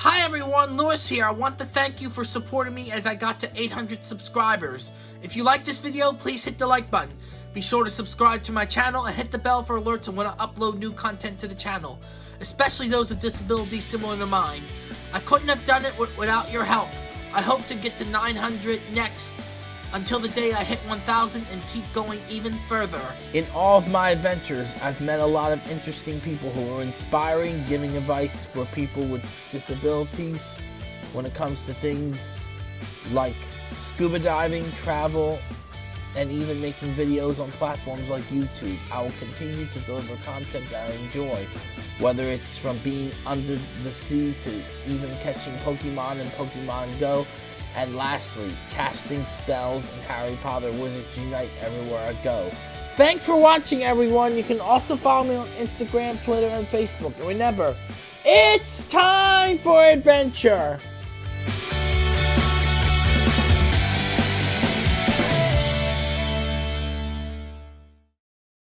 Hi everyone, Lewis here. I want to thank you for supporting me as I got to 800 subscribers. If you like this video, please hit the like button. Be sure to subscribe to my channel and hit the bell for alerts when I upload new content to the channel, especially those with disabilities similar to mine. I couldn't have done it without your help. I hope to get to 900 next until the day I hit 1000 and keep going even further. In all of my adventures, I've met a lot of interesting people who are inspiring, giving advice for people with disabilities when it comes to things like scuba diving, travel, and even making videos on platforms like YouTube. I will continue to deliver content that I enjoy, whether it's from being under the sea to even catching Pokemon and Pokemon Go, and lastly, casting spells in Harry Potter Wizards Unite everywhere I go. Thanks for watching everyone. You can also follow me on Instagram, Twitter, and Facebook. And remember, it's time for adventure!